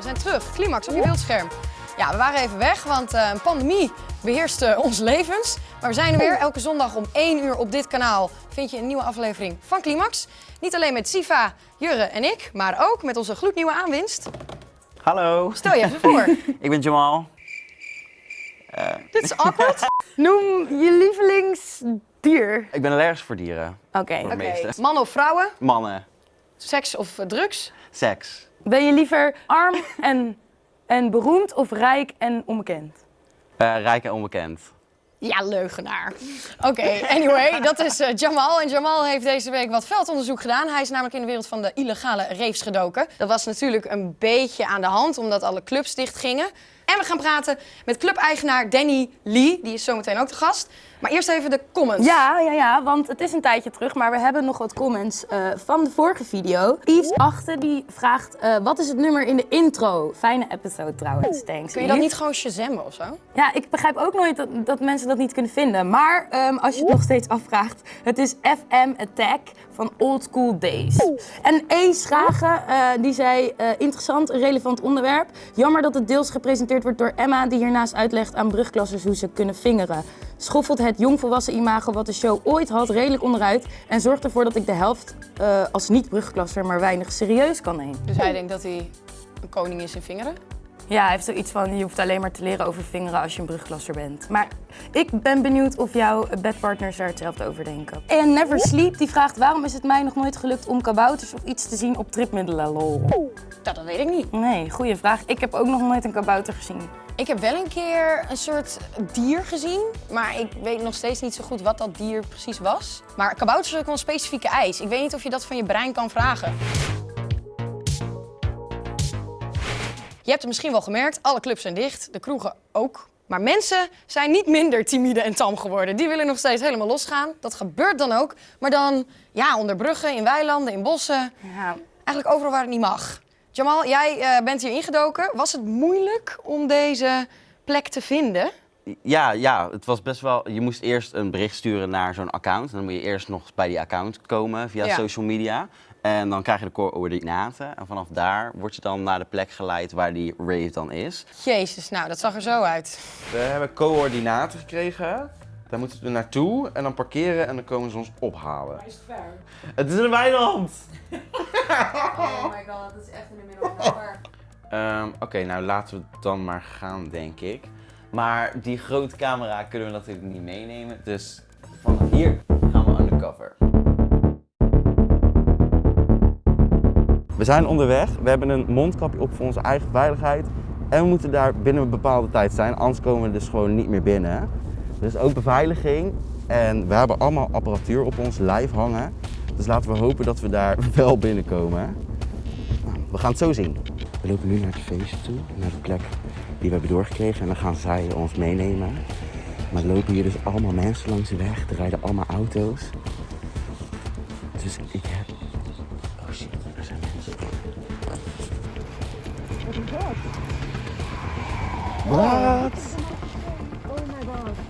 We zijn terug. Climax op je beeldscherm. Ja, we waren even weg, want eh, een pandemie beheerste ons levens. Maar we zijn er weer. Elke zondag om 1 uur op dit kanaal vind je een nieuwe aflevering van Climax. Niet alleen met Siva, Jurre en ik, maar ook met onze gloednieuwe aanwinst. Hallo, Stel je even voor. ik ben Jamal. Dit is awkward. Noem je lievelingsdier. Ik ben allergisch voor dieren. Oké. Meeste. mannen of vrouwen, Mannen, seks of eh, drugs. seks. Ben je liever arm en, en beroemd of rijk en onbekend? Eh, rijk en onbekend. Ja, leugenaar. Oké, anyway, dat is eh, Jamal. En Jamal heeft deze week wat veldonderzoek gedaan. Hij is namelijk in de wereld van de illegale raves gedoken. Dat was natuurlijk een beetje aan de hand, omdat alle clubs dicht gingen. En we gaan praten met clubeigenaar Danny Lee. Die is zometeen ook de gast. Maar eerst even de comments. Ja, ja, ja, want het is een tijdje terug, maar we hebben nog wat comments eh, van de vorige video. Yves Achten die vraagt, eh, wat is het nummer in de intro? Fijne episode trouwens, thanks. Kun je dat niet gewoon shazammen of zo? Ja, ik begrijp ook nooit dat, dat mensen dat niet kunnen vinden. Maar ehm, als je het nog steeds afvraagt, het is FM Attack van Old School Days. En E. Schagen, eh, die zei, interessant, relevant onderwerp. Jammer dat het deels gepresenteerd wordt door Emma, die hiernaast uitlegt aan brugklassers hoe ze kunnen vingeren. Schoffelt het jongvolwassen imago wat de show ooit had redelijk onderuit en zorgt ervoor dat ik de helft eh, als niet-brugklasser maar weinig serieus kan nemen. Dus hij denkt dat hij een koning is in vingeren. Ja, hij heeft zoiets van, je hoeft alleen maar te leren over vingeren als je een brugklasser bent. Maar ik ben benieuwd of jouw bedpartners daar hetzelfde over denken. En Never Sleep, die vraagt, waarom is het mij nog nooit gelukt om kabouters of iets te zien op tripmiddelen, lol? Dat, dat weet ik niet. Nee, goede vraag. Ik heb ook nog nooit een kabouter gezien. Ik heb wel een keer een soort dier gezien, maar ik weet nog steeds niet zo goed wat dat dier precies was. Maar kabouters ook wel een specifieke eis. Ik weet niet of je dat van je brein kan vragen. Je hebt het misschien wel gemerkt, alle clubs zijn dicht, de kroegen ook. Maar mensen zijn niet minder timide en tam geworden. Die willen nog steeds helemaal losgaan. Dat gebeurt dan ook. Maar dan ja, onder bruggen, in weilanden, in bossen. Ja, Eigenlijk overal waar het niet mag. Jamal, jij eh, bent hier ingedoken. Was het moeilijk om deze plek te vinden? Ja, ja, het was best wel. Je moest eerst een bericht sturen naar zo'n account. Dan moet je eerst nog bij die account komen via Ja. social media. En dan krijg je de coördinaten. En vanaf daar word je dan naar de plek geleid waar die rave dan is. Jezus, nou, dat zag er zo uit. We hebben coördinaten gekregen. Daar moeten we naartoe en dan parkeren en dan komen ze ons ophalen. is het ver? Het is een weiland! Oh my god, dat is echt in de middel nowhere. Ehm, Oké, nou laten we dan maar gaan, denk ik. Maar die grote camera kunnen we natuurlijk niet meenemen. Dus van hier gaan we undercover. We zijn onderweg. We hebben een mondkapje op voor onze eigen veiligheid. En we moeten daar binnen een bepaalde tijd zijn, anders komen we dus gewoon niet meer binnen. Dus ook beveiliging. En we hebben allemaal apparatuur op ons lijf hangen. Dus laten we hopen dat we daar wel binnenkomen. Nou, we gaan het zo zien. We lopen nu naar het feest toe, naar de plek die we hebben doorgekregen. En dan gaan zij ons meenemen. Maar er lopen hier dus allemaal mensen langs de weg. Er rijden allemaal auto's. Dus ik heb Oh shit, er zijn mensen. Wat? Oh my god.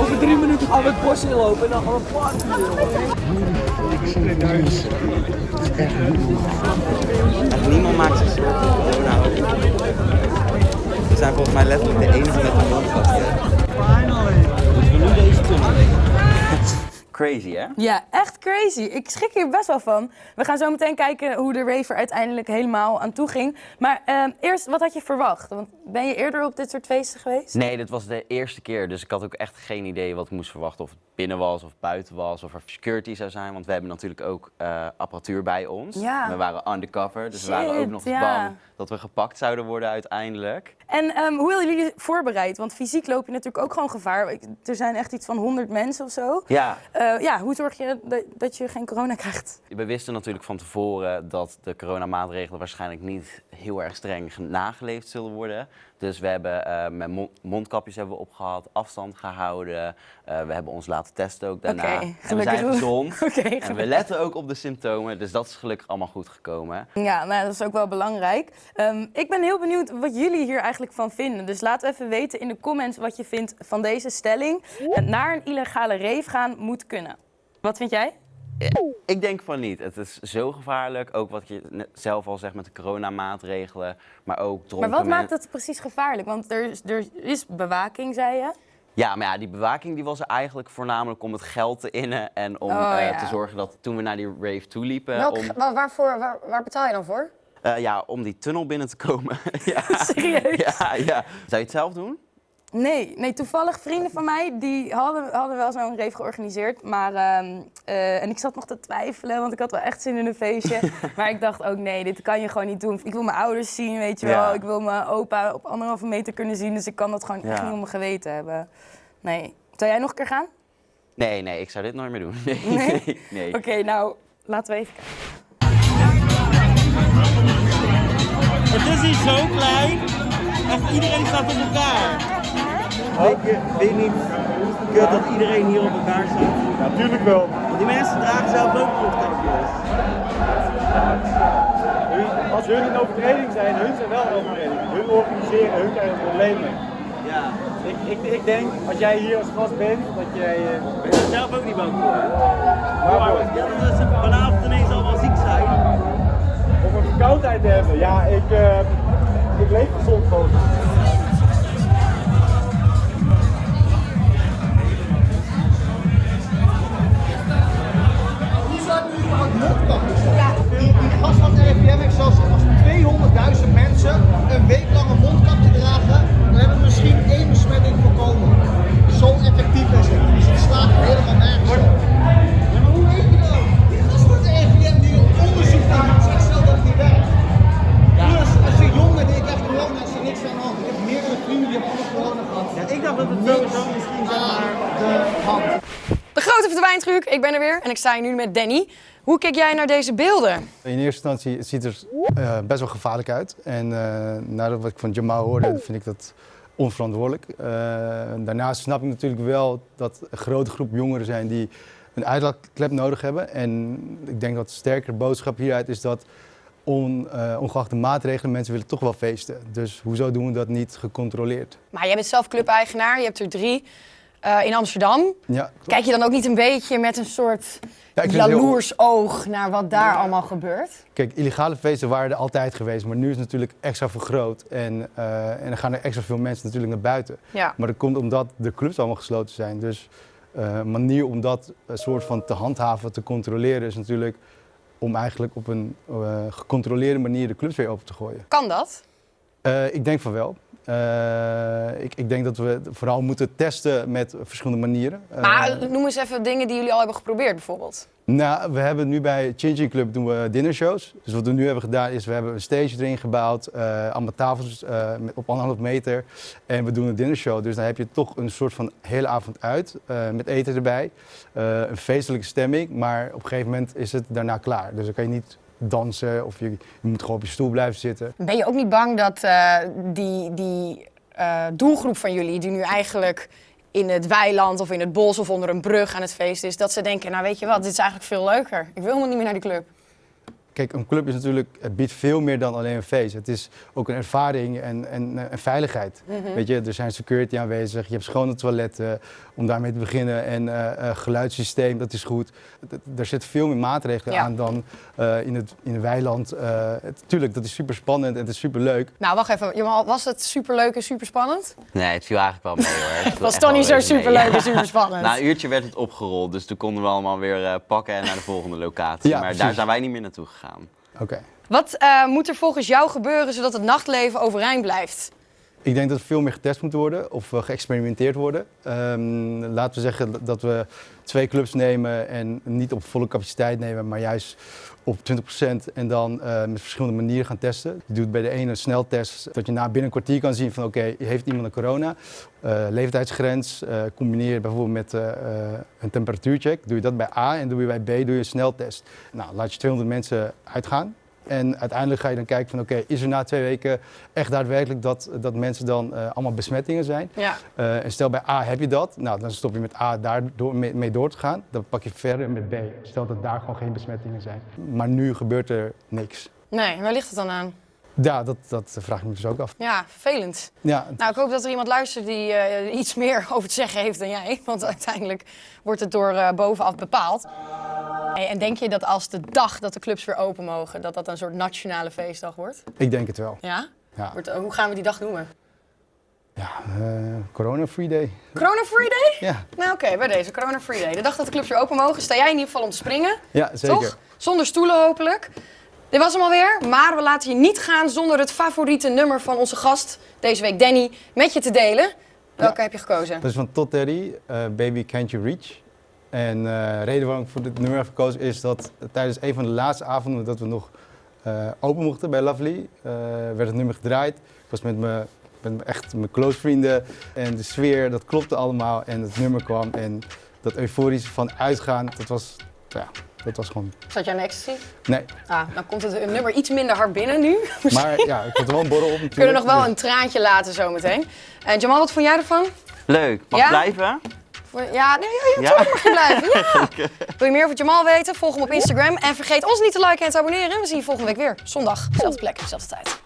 Over drie minuten gaan we het bos inlopen en dan gaan we party Echt niemand maakt zich zorgen om corona. We zijn volgens mij letterlijk de enige met een mondkapje. Dus we nu deze tunnel. Crazy hè? Ja, echt crazy. Ik schrik hier best wel van. We gaan zo meteen kijken hoe de rave er uiteindelijk helemaal aan toe ging. Maar ehm, eerst, wat had je verwacht? Want ben je eerder op dit soort feesten geweest? Nee, dit was de eerste keer, dus ik had ook echt geen idee wat ik moest verwachten. Of het binnen was of buiten was, of er security zou zijn. Want we hebben natuurlijk ook eh, apparatuur bij ons. Ja. We waren undercover, dus we waren ook nog ja. bang dat we gepakt zouden worden uiteindelijk. En ehm, hoe hebben jullie je voorbereid? Want fysiek loop je natuurlijk ook gewoon gevaar. Er zijn echt iets van 100 mensen of zo. Ja, Ehm, eh, ja, hoe zorg je dat, dat je geen corona krijgt? We wisten natuurlijk van tevoren dat de coronamaatregelen waarschijnlijk niet heel erg streng ge- nageleefd zullen worden. Dus we hebben eh, met mon- mondkapjes hebben we opgehad, afstand gehouden. Eh, we hebben ons laten testen ook daarna. En we zijn gezond. En we letten ook op de symptomen, dus dat is gelukkig allemaal goed gekomen. Ja, nou, dat is ook wel belangrijk. Ehm, ik ben heel benieuwd wat jullie hier eigenlijk van vinden. Dus laat even weten in de comments wat je vindt van deze stelling. Naar een illegale rave gaan moet kunnen. Wat vind jij? Ik denk van niet. Het is zo gevaarlijk, ook wat je zelf al zegt met de coronamaatregelen, maar ook Maar wat maakt het precies gevaarlijk? Want er is, er is bewaking, zei je. Ja, maar ja, die bewaking die was er eigenlijk voornamelijk om het geld te innen en om Oh, eh, te zorgen dat toen we naar die rave toe liepen, Welk, om, wa- waarvoor, waar, waar betaal je dan voor? eh, ja, om die tunnel binnen te komen. ja. Serieus? Ja, ja. Zou je het zelf doen? Nee, nee, toevallig vrienden van mij die hadden, hadden wel zo'n rave georganiseerd. Maar, ehm, eh, en ik zat nog te twijfelen, want ik had wel echt zin in een feestje. maar ik dacht ook, nee, dit kan je gewoon niet doen. Ik wil mijn ouders zien, weet je wel. Ik wil mijn opa op anderhalve meter kunnen zien. Dus ik kan dat gewoon echt niet op mijn geweten hebben. Nee. Zou jij nog een keer gaan? Nee, nee, ik zou dit nooit meer doen. Nee, Nee? nee. nee. Oké, nou, laten we even kijken. Het is hier zo klein. Echt iedereen staat op elkaar. Je, vind je niet kut dat iedereen hier op elkaar staat? Natuurlijk wel. Want die mensen dragen zelf ook mondkapjes. Als hun een overtreding zijn, hun zijn wel een overtreding. Hun organiseren, hun krijgen problemen. Ja. Ik, ik, ik denk, als jij hier als gast bent, dat jij... eh, Ben je er zelf ook niet bang voor? hè? Waarvoor? Ja, dat ze vanavond ineens allemaal ziek zijn. om een verkoudheid te hebben. Ja, ik, eh, ik leef gezond gewoon. Die, die gast van de RIVM heeft zelfs als 200.000 mensen een week lang een mondkapje dragen, dan hebben we misschien één besmetting voorkomen. Zo effectief is het. Dus het slaat helemaal nergens op. Ja, maar hoe weet je dat? Die gast van de RIVM die op onderzoek doet, zegt zelf dat het niet werkt. Plus, als je jong bent en je krijgt corona, is er niks aan de hand. Ik heb meerdere vrienden die hebben allemaal corona gehad. Ja, ik dacht dat het sowieso misschien zeg maar... de hand. De grote verdwijntruc, ik ben er weer en ik sta hier nu met Danny. Hoe kijk jij naar deze beelden? In eerste instantie het ziet er eh, best wel gevaarlijk uit. En eh nadat wat ik van Jamal hoorde, vind ik dat onverantwoordelijk. Eh, daarnaast snap ik natuurlijk wel dat een grote groep jongeren zijn die een uitlaatklep nodig hebben. En ik denk dat de sterkere boodschap hieruit is dat on, ongeacht de maatregelen, mensen willen toch wel feesten. Dus hoezo doen we dat niet gecontroleerd? Maar jij bent zelf clubeigenaar, je hebt er drie eh, in Amsterdam. Ja. Kijk je dan ook niet een beetje met een soort Ja, heel- jaloers oog naar wat daar allemaal gebeurt? Kijk, illegale feesten waren er altijd geweest, maar nu is het natuurlijk extra vergroot. En, eh, en dan gaan er extra veel mensen natuurlijk naar buiten. Ja. Maar dat komt omdat de clubs allemaal gesloten zijn. Dus eh, een manier om dat soort van te handhaven, te controleren, is natuurlijk om eigenlijk op een eh, gecontroleerde manier de clubs weer open te gooien. Kan dat? Eh, ik denk van wel. Eh, ik, ik denk dat we vooral moeten testen met verschillende manieren. Eh, Maar noem eens even dingen die jullie al hebben geprobeerd bijvoorbeeld. nou, we hebben nu bij Changing Club doen we dinnershows. Dus wat we nu hebben gedaan is, we hebben een stage erin gebouwd, eh, allemaal tafels eh, met, op anderhalf meter. En we doen een dinnershow. Dus dan heb je toch een soort van hele avond uit, eh, met eten erbij. Eh, een feestelijke stemming, maar op een gegeven moment is het daarna klaar. Dus dan kan je niet dansen of je, moet gewoon op je stoel blijven zitten. Ben je ook niet bang dat eh, die, die eh, doelgroep van jullie, die nu eigenlijk in het weiland of in het bos of onder een brug aan het feest is, dat ze denken, nou weet je wat, dit is eigenlijk veel leuker. Ik wil helemaal niet meer naar die club. Kijk, een club is natuurlijk, het biedt veel meer dan alleen een feest. Het is ook een ervaring en, en, en veiligheid. Weet je, er zijn security aanwezig, je hebt schone toiletten, om daarmee te beginnen. En eh, eh, geluidssysteem, dat is goed. D- Er zitten veel meer maatregelen Ja. aan dan eh, in, het, in het weiland. Eh, het, tuurlijk, dat is super spannend en het is super leuk. Nou, wacht even. Was het superleuk en superspannend? Nee, het viel eigenlijk wel mee hoor. Het was toch niet zo reuze mee. superleuk en Ja. superspannend? Na een uurtje werd het opgerold, dus toen konden we allemaal weer eh, pakken en naar de volgende locatie. Ja, maar daar zijn wij niet meer naartoe gegaan. Oké. Wat eh, moet er volgens jou gebeuren zodat het nachtleven overeind blijft? Ik denk dat er veel meer getest moet worden of eh, geëxperimenteerd worden. Ehm, laten we zeggen dat we twee clubs nemen en niet op volle capaciteit nemen, maar juist op 20% en dan eh, met verschillende manieren gaan testen. Je doet bij de ene een sneltest dat je na binnen een kwartier kan zien van oké, heeft iemand een corona? Eh leeftijdsgrens, eh, combineer bijvoorbeeld met een temperatuurcheck. Doe je dat bij A en doe je bij B doe je een sneltest. Nou, laat je 200 mensen uitgaan. En uiteindelijk ga je dan kijken van oké, is er na twee weken echt daadwerkelijk dat, dat mensen dan eh, allemaal besmettingen zijn? Ja. Eh, en stel bij A heb je dat, nou dan stop je met A daar door, mee, mee door te gaan. Dan pak je verder met B. Stel dat daar gewoon geen besmettingen zijn. Maar nu gebeurt er niks. Nee, waar ligt het dan aan? Ja, dat, dat vraag ik me dus ook af. Ja, vervelend. Ja, Nou, ik hoop dat er iemand luistert die eh, iets meer over te zeggen heeft dan jij. Want uiteindelijk wordt het door bovenaf bepaald. En denk je dat als de dag dat de clubs weer open mogen, dat dat een soort nationale feestdag wordt? ik denk het wel. Ja? Ja, Wordt, eh, hoe gaan we die dag noemen? ja eh, corona free day. Corona Free Day? Ja, Nou oké, bij deze Corona Free Day. De dag dat de clubs weer open mogen, sta jij in ieder geval om te springen. ja zeker. Toch? Zonder stoelen hopelijk. Dit was hem alweer, maar we laten je niet gaan zonder het favoriete nummer van onze gast, deze week Danny, met je te delen. Welke heb je gekozen? Dat is van Todd Terry, eh, Baby Can't You Reach. En eh, de reden waarom ik voor dit nummer heb gekozen is dat tijdens een van de laatste avonden dat we nog eh, open mochten bij Lovely, eh, werd het nummer gedraaid. Ik was met mijn met echt mijn close vrienden en de sfeer, dat klopte allemaal en het nummer kwam en dat euforische van uitgaan, dat was, ja, dat was gewoon, Zat jij aan ecstasy? nee. Ah, dan komt het nummer iets minder hard binnen nu. Maar ja, ik had er wel een borrel op natuurlijk. We kunnen nog wel dus- een traantje laten zometeen. En Jamal, wat vond jij ervan? Leuk. Mag Ja? blijven? Ja, nee, ja, Ja? mag je blijven. Ja. Wil je meer over Jamal weten? Volg hem op Instagram. En vergeet ons niet te liken en te abonneren. We zien je volgende week weer. Zondag, dezelfde plek, dezelfde tijd.